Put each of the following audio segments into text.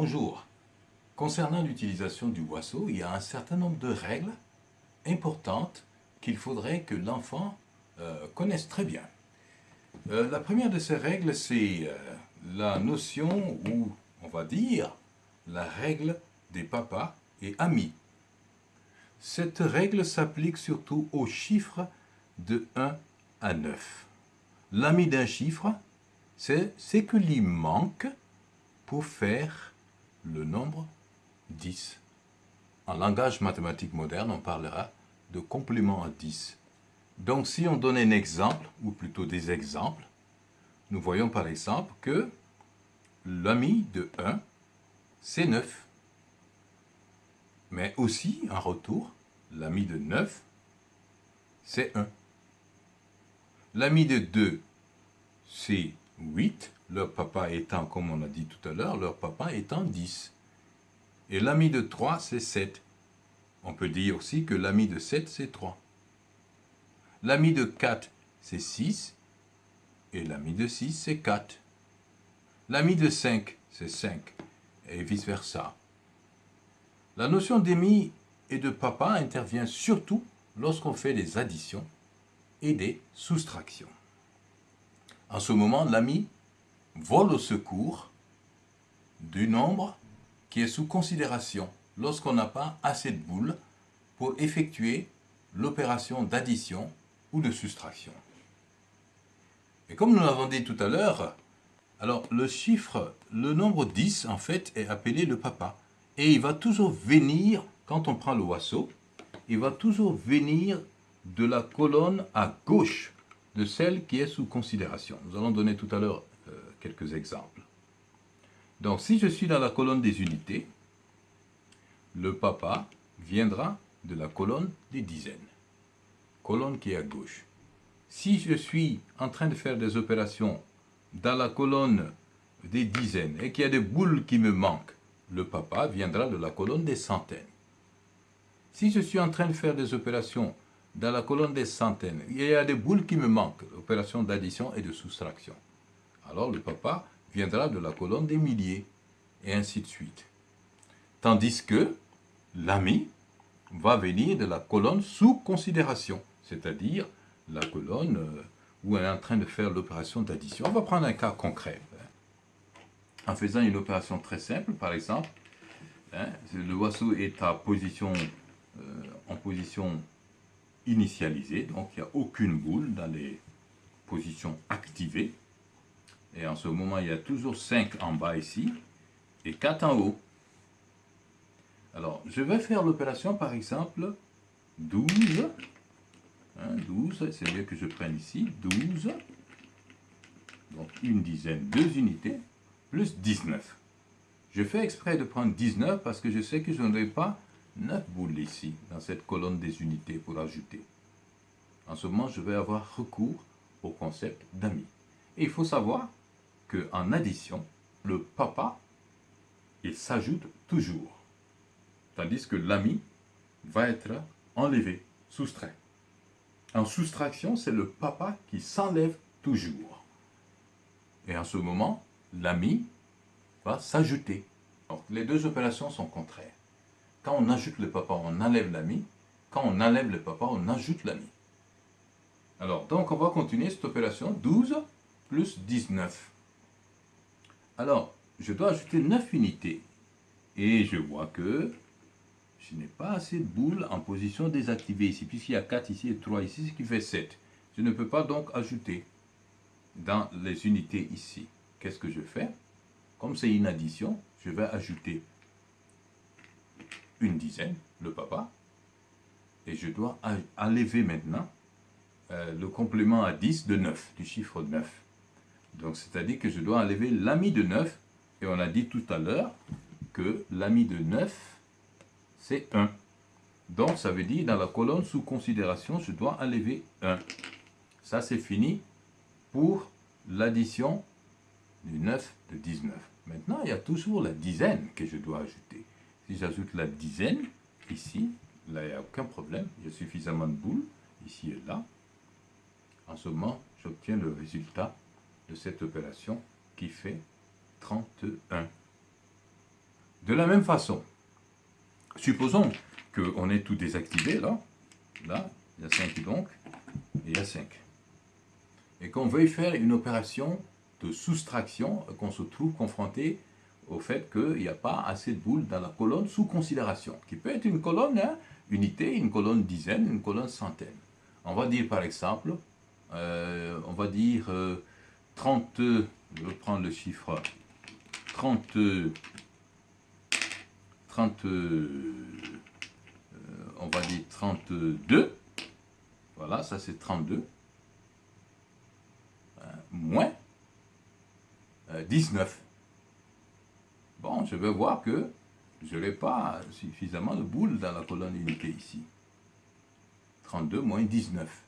Bonjour. Concernant l'utilisation du boisseau, il y a un certain nombre de règles importantes qu'il faudrait que l'enfant euh, connaisse très bien. Euh, la première de ces règles, c'est euh, la notion, ou on va dire, la règle des papas et amis. Cette règle s'applique surtout aux chiffres de 1 à 9. L'ami d'un chiffre, c'est ce que lui manque pour faire le nombre 10. En langage mathématique moderne, on parlera de complément à 10. Donc si on donne un exemple, ou plutôt des exemples, nous voyons par exemple que l'ami de 1, c'est 9. Mais aussi, en retour, l'ami de 9, c'est 1. L'ami de 2, c'est 8, leur papa étant, comme on a dit tout à l'heure, leur papa étant 10. Et l'ami de 3, c'est 7. On peut dire aussi que l'ami de 7, c'est 3. L'ami de 4, c'est 6. Et l'ami de 6, c'est 4. L'ami de 5, c'est 5. Et vice-versa. La notion d'ami et de papa intervient surtout lorsqu'on fait des additions et des soustractions. En ce moment, l'ami vole au secours du nombre qui est sous considération lorsqu'on n'a pas assez de boules pour effectuer l'opération d'addition ou de soustraction. Et comme nous l'avons dit tout à l'heure, alors le chiffre, le nombre 10 en fait est appelé le papa. Et il va toujours venir, quand on prend le oiseau, il va toujours venir de la colonne à gauche de celle qui est sous considération. Nous allons donner tout à l'heure quelques exemples. Donc si je suis dans la colonne des unités, le papa viendra de la colonne des dizaines, colonne qui est à gauche. Si je suis en train de faire des opérations dans la colonne des dizaines et qu'il y a des boules qui me manquent, le papa viendra de la colonne des centaines. Si je suis en train de faire des opérations dans la colonne des centaines, il y a des boules qui me manquent, opérations d'addition et de soustraction. Alors le papa viendra de la colonne des milliers, et ainsi de suite. Tandis que l'ami va venir de la colonne sous considération, c'est-à-dire la colonne euh, où elle est en train de faire l'opération d'addition. On va prendre un cas concret. En faisant une opération très simple, par exemple, hein, le oiseau est euh, en position initialisée, donc il n'y a aucune boule dans les positions activées. Et en ce moment, il y a toujours 5 en bas ici et 4 en haut. Alors, je vais faire l'opération, par exemple, 12. 12, hein, c'est bien que je prenne ici, 12. Donc, une dizaine, deux unités, plus 19. Je fais exprès de prendre 19 parce que je sais que je n'aurai pas 9 boules ici, dans cette colonne des unités pour ajouter. En ce moment, je vais avoir recours au concept d'ami. Et il faut savoir qu'en addition, le papa, il s'ajoute toujours. Tandis que l'ami va être enlevé, soustrait. En soustraction, c'est le papa qui s'enlève toujours. Et en ce moment, l'ami va s'ajouter. Les deux opérations sont contraires. Quand on ajoute le papa, on enlève l'ami. Quand on enlève le papa, on ajoute l'ami. Alors, donc on va continuer cette opération. 12 plus 19. Alors, je dois ajouter 9 unités. Et je vois que je n'ai pas assez de boules en position désactivée ici, puisqu'il y a 4 ici et 3 ici, ce qui fait 7. Je ne peux pas donc ajouter dans les unités ici. Qu'est-ce que je fais? Comme c'est une addition, je vais ajouter une dizaine, le papa, et je dois enlever maintenant euh, le complément à 10 de 9, du chiffre 9. Donc, c'est-à-dire que je dois enlever l'ami de 9. Et on a dit tout à l'heure que l'ami de 9, c'est 1. Donc, ça veut dire, dans la colonne sous considération, je dois enlever 1. Ça, c'est fini pour l'addition du 9 de 19. Maintenant, il y a toujours la dizaine que je dois ajouter. Si j'ajoute la dizaine, ici, là, il n'y a aucun problème. Il y a suffisamment de boules, ici et là. En ce moment, j'obtiens le résultat de cette opération qui fait 31. De la même façon, supposons qu'on ait tout désactivé, là, là, il y a 5 donc, et il y a 5. Et qu'on veuille faire une opération de soustraction, qu'on se trouve confronté au fait qu'il n'y a pas assez de boules dans la colonne sous considération, qui peut être une colonne hein, unité, une colonne dizaine, une colonne centaine. On va dire par exemple, euh, on va dire 30, euh, je vais prendre le chiffre 30, 30 euh, on va dire 32, voilà, ça c'est 32, moins 19. Bon, je vais voir que je n'ai pas suffisamment de boules dans la colonne unité ici. 32 moins 19.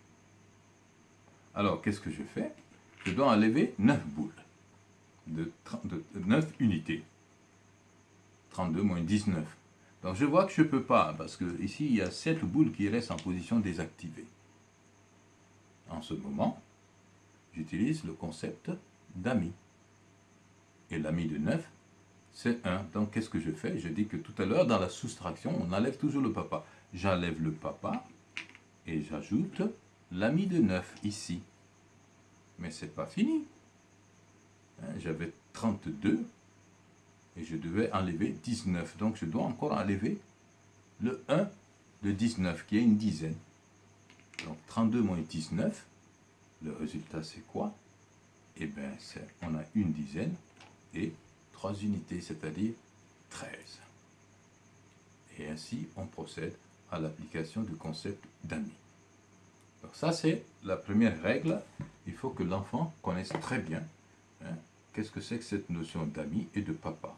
Alors, qu'est-ce que je fais? Je dois enlever 9 boules, de, 9 unités. 32 moins 19. Donc je vois que je ne peux pas, parce que ici il y a 7 boules qui restent en position désactivée. En ce moment, j'utilise le concept d'ami. Et l'ami de 9 c'est 1. Donc, qu'est-ce que je fais? Je dis que tout à l'heure, dans la soustraction, on enlève toujours le papa. J'enlève le papa et j'ajoute l'ami de 9 ici. Mais c'est pas fini. Hein, j'avais 32 et je devais enlever 19. Donc, je dois encore enlever le 1 de 19, qui est une dizaine. Donc, 32 moins 19, le résultat, c'est quoi? Eh bien, on a une dizaine et unités, c'est-à-dire 13. Et ainsi, on procède à l'application du concept d'amis. Alors ça, c'est la première règle. Il faut que l'enfant connaisse très bien hein, qu'est-ce que c'est que cette notion d'ami et de papa.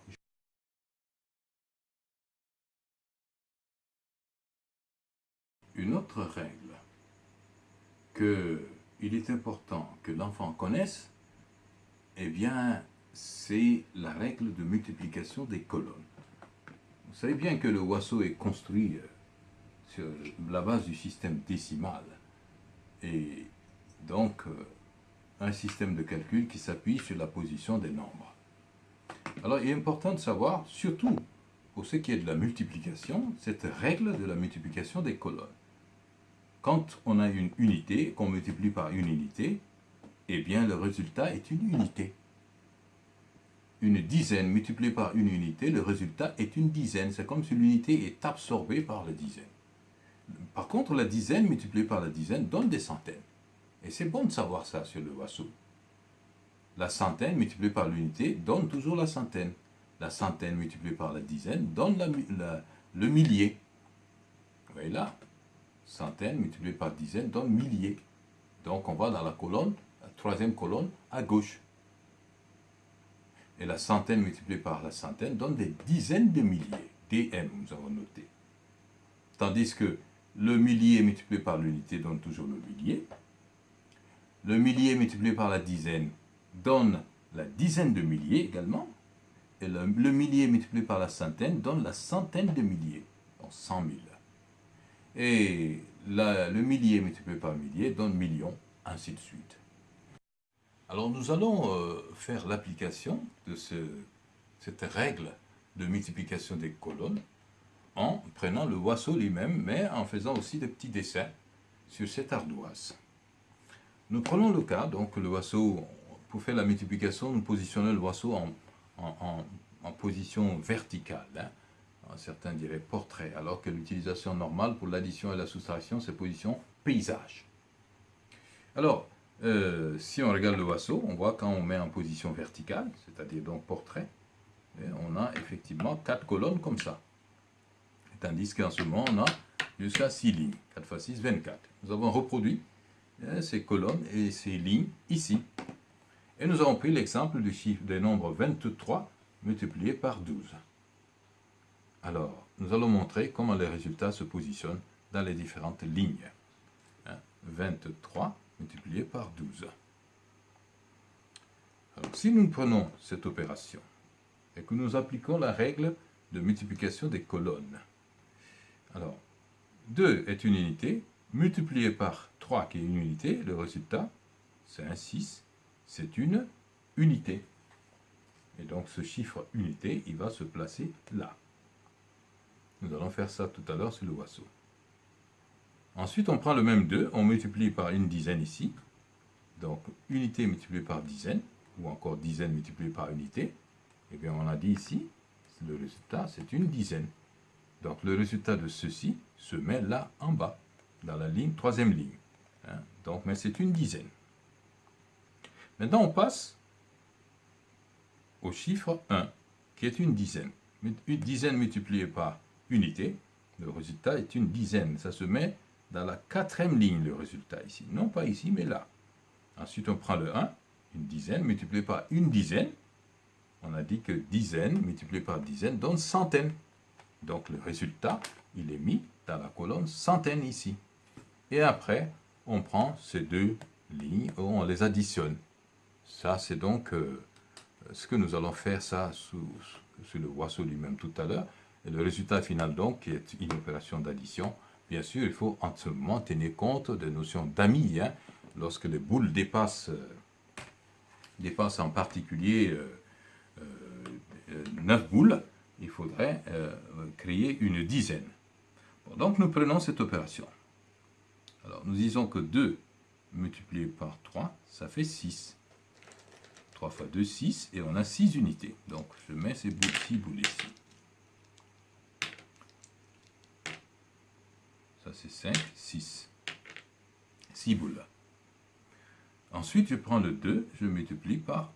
Une autre règle qu'il est important que l'enfant connaisse, eh bien, c'est la règle de multiplication des colonnes. Vous savez bien que le oiseau est construit euh, sur la base du système décimal et donc euh, un système de calcul qui s'appuie sur la position des nombres. Alors il est important de savoir, surtout pour ce qui est de la multiplication, cette règle de la multiplication des colonnes. Quand on a une unité, qu'on multiplie par une unité, eh bien le résultat est une unité une dizaine multipliée par une unité, le résultat est une dizaine. C'est comme si l'unité est absorbée par la dizaine. Par contre, la dizaine multipliée par la dizaine donne des centaines. Et c'est bon de savoir ça sur le. La centaine multipliée par l'unité donne toujours la centaine. La centaine multipliée par la dizaine donne le millier. Vous voyez là Centaine multipliée par dizaine donne millier. Donc on va dans la colonne, la troisième colonne, à gauche. Et la centaine multipliée par la centaine donne des dizaines de milliers. DM, nous avons noté. Tandis que le millier multiplié par l'unité donne toujours le millier. Le millier multiplié par la dizaine donne la dizaine de milliers également. Et le, millier multiplié par la centaine donne la centaine de milliers, donc cent mille. Et le millier multiplié par millier donne millions, ainsi de suite. Alors nous allons euh, faire l'application de cette règle de multiplication des colonnes en prenant le oiseau lui-même, mais en faisant aussi des petits dessins sur cette ardoise. Nous prenons le cas, donc le oiseau, pour faire la multiplication, nous positionnons le oiseau en, position verticale. Hein. Certains diraient portrait, alors que l'utilisation normale pour l'addition et la soustraction, c'est position paysage. Alors, euh, si on regarde le vaisseau, on voit quand on met en position verticale, c'est-à-dire donc portrait, on a effectivement quatre colonnes comme ça. Tandis qu'en ce moment, on a jusqu'à 6 lignes. 4 x 6, 24. Nous avons reproduit hein, ces colonnes et ces lignes ici. Et nous avons pris l'exemple du chiffre des nombres 23 multiplié par 12. Alors, nous allons montrer comment les résultats se positionnent dans les différentes lignes. 23 hein, multiplié par 12. Alors, si nous prenons cette opération et que nous appliquons la règle de multiplication des colonnes, alors 2 est une unité, multiplié par 3 qui est une unité, le résultat, c'est un 6, c'est une unité. Et donc ce chiffre unité, il va se placer là. Nous allons faire ça tout à l'heure sur le oiseau. Ensuite, on prend le même 2, on multiplie par une dizaine ici. Donc, unité multipliée par dizaine, ou encore dizaine multipliée par unité. Et eh bien, on a dit ici, le résultat, c'est une dizaine. Donc, le résultat de ceci se met là en bas, dans la ligne, troisième ligne. Hein. Donc, mais c'est une dizaine. Maintenant, on passe au chiffre 1, qui est une dizaine. Une dizaine multipliée par unité, le résultat est une dizaine. Ça se met dans la quatrième ligne, le résultat ici. Non pas ici, mais là. Ensuite, on prend le 1, une dizaine multiplié par une dizaine. On a dit que dizaine multiplié par dizaine donne centaine. Donc, le résultat, il est mis dans la colonne centaine ici. Et après, on prend ces deux lignes, on les additionne. Ça, c'est donc euh, ce que nous allons faire ça sous, le oiseau lui-même tout à l'heure. Et le résultat final, donc, qui est une opération d'addition, bien sûr, il faut en ce moment tenir compte des notions d'amis. Hein. lorsque les boules dépassent, euh, dépassent en particulier euh, 9 euh, boules, il faudrait créer une dizaine. donc, nous prenons cette opération. Alors, nous disons que 2 multiplié par 3, ça fait 6. 3 fois 2, 6, et on a 6 unités. Donc, je mets ces boules, 6 boules ici. Ça, c'est 5, 6. 6 boules. Ensuite, je prends le 2, je multiplie par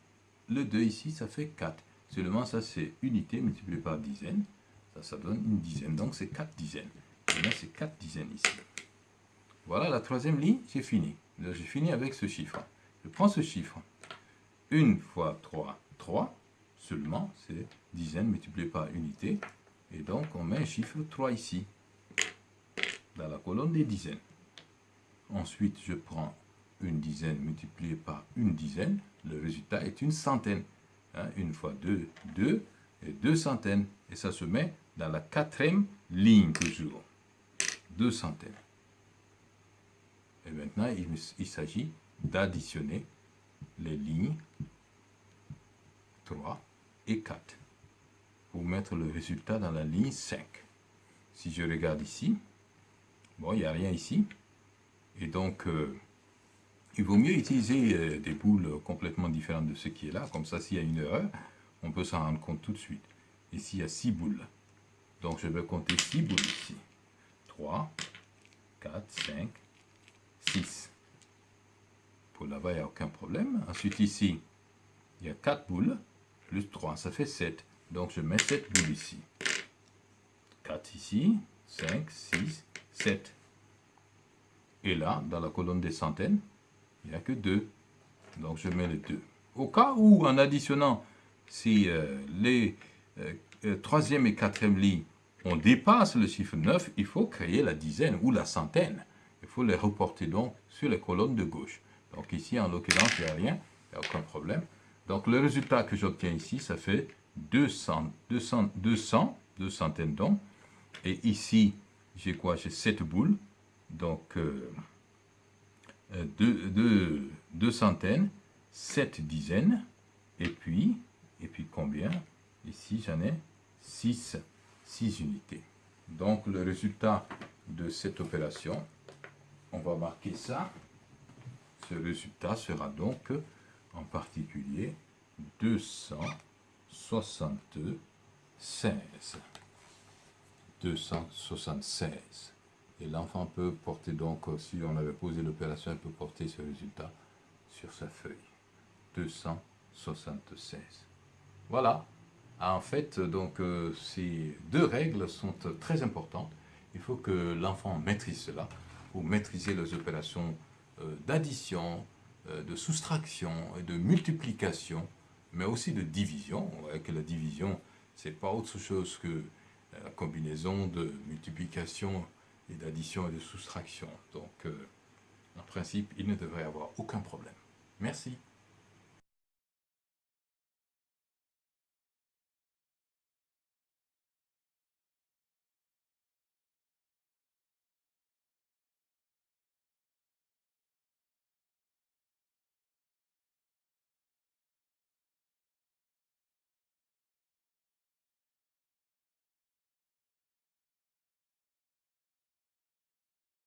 le 2 ici, ça fait 4. Seulement, ça, c'est unité multipliée par dizaine. Ça, ça donne une dizaine. Donc, c'est 4 dizaines. Et là, c'est 4 dizaines ici. Voilà la troisième ligne, j'ai fini. J'ai fini avec ce chiffre. Je prends ce chiffre. 1 fois 3, 3. Seulement, c'est dizaine multipliée par unité. Et donc, on met un chiffre 3 ici dans la colonne des dizaines. Ensuite, je prends une dizaine multipliée par une dizaine. Le résultat est une centaine. Hein, une fois deux, deux, et deux centaines. Et ça se met dans la quatrième ligne toujours. Deux centaines. Et maintenant, il, s'agit d'additionner les lignes 3 et 4 pour mettre le résultat dans la ligne 5. Si je regarde ici, Bon, il n'y a rien ici. Et donc, euh, il vaut mieux utiliser euh, des boules complètement différentes de ce qui est là. Comme ça, s'il y a une erreur, on peut s'en rendre compte tout de suite. Ici, il y a 6 boules. Donc, je vais compter 6 boules ici. 3, 4, 5, 6. Pour là-bas, il n'y a aucun problème. Ensuite, ici, il y a 4 boules, plus 3, ça fait 7. Donc, je mets 7 boules ici. 4 ici, 5, 6, 7. Et là, dans la colonne des centaines, il n'y a que 2. Donc je mets les 2. Au cas où, en additionnant, si euh, les euh, euh, troisième et quatrième lignes, on dépasse le chiffre 9, il faut créer la dizaine ou la centaine. Il faut les reporter donc sur les colonnes de gauche. Donc ici, en l'occurrence, il n'y a rien, il n'y a aucun problème. Donc le résultat que j'obtiens ici, ça fait 200, 200, 200, deux centaines donc. Et ici, j'ai quoi? J'ai 7 boules, donc euh, euh, deux, centaines, 7 dizaines, et puis, et puis combien? Ici, j'en ai 6, 6 unités. Donc, le résultat de cette opération, on va marquer ça. Ce résultat sera donc, en particulier, 276. 276. Et l'enfant peut porter donc, euh, si on avait posé l'opération, il peut porter ce résultat sur sa feuille. 276. Voilà. En fait, donc, euh, ces deux règles sont très importantes. Il faut que l'enfant maîtrise cela pour maîtriser les opérations euh, d'addition, de soustraction et de multiplication, mais aussi de division. On voit que la division, c'est pas autre chose que la combinaison de multiplication et d'addition et de soustraction. Donc, euh, en principe, il ne devrait avoir aucun problème. Merci.